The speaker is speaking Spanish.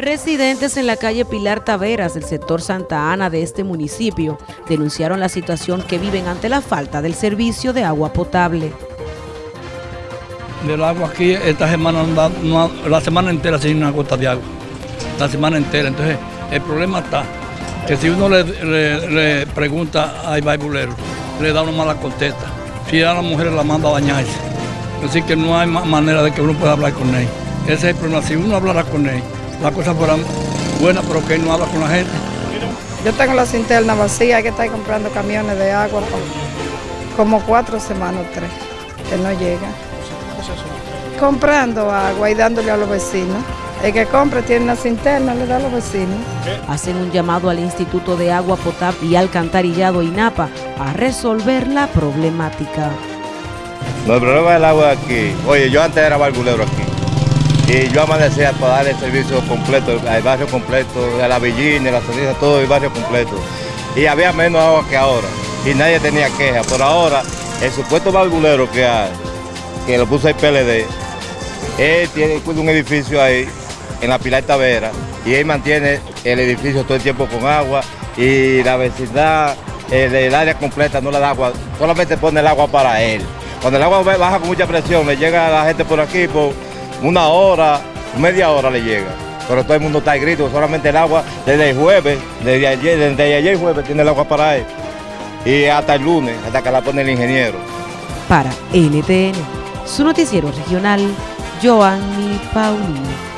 Residentes en la calle Pilar Taveras del sector Santa Ana de este municipio denunciaron la situación que viven ante la falta del servicio de agua potable. Del agua aquí, esta semana, la semana entera sin una gota de agua. La semana entera. Entonces, el problema está que si uno le, pregunta a Ibaibulero, le da una mala contesta. Si a la mujer la manda a bañarse. Así que no hay manera de que uno pueda hablar con él. Ese es el problema. Si uno hablara con él, la cosa fuera buena, pero que él no habla con la gente. Yo tengo la cinterna vacía, hay que estar comprando camiones de agua por como cuatro semanas o tres, que no llega. Comprando agua y dándole a los vecinos. El que compre tiene una cinterna, le da a los vecinos. Hacen un llamado al Instituto de Agua Potable y Alcantarillado INAPA a resolver la problemática. No, el problema del agua aquí, oye, yo antes era bargulero aquí. Y yo amanecía para dar el servicio completo, el barrio completo, de la Villina, la ceniza, todo el barrio completo. Y había menos agua que ahora. Y nadie tenía queja. Por ahora, el supuesto bargulero que hay, que lo puso el PLD, él tiene un edificio ahí, en la Pilar Tavera, y él mantiene el edificio todo el tiempo con agua, y la vecindad, el, el área completa no le da agua, solamente pone el agua para él. Cuando el agua baja con mucha presión, le llega a la gente por aquí, por una hora, media hora le llega. Pero todo el mundo está grito, solamente el agua desde el jueves, desde ayer, desde ayer jueves tiene el agua para él. Y hasta el lunes, hasta que la pone el ingeniero. Para NTN, su noticiero regional, Joanny Paulino.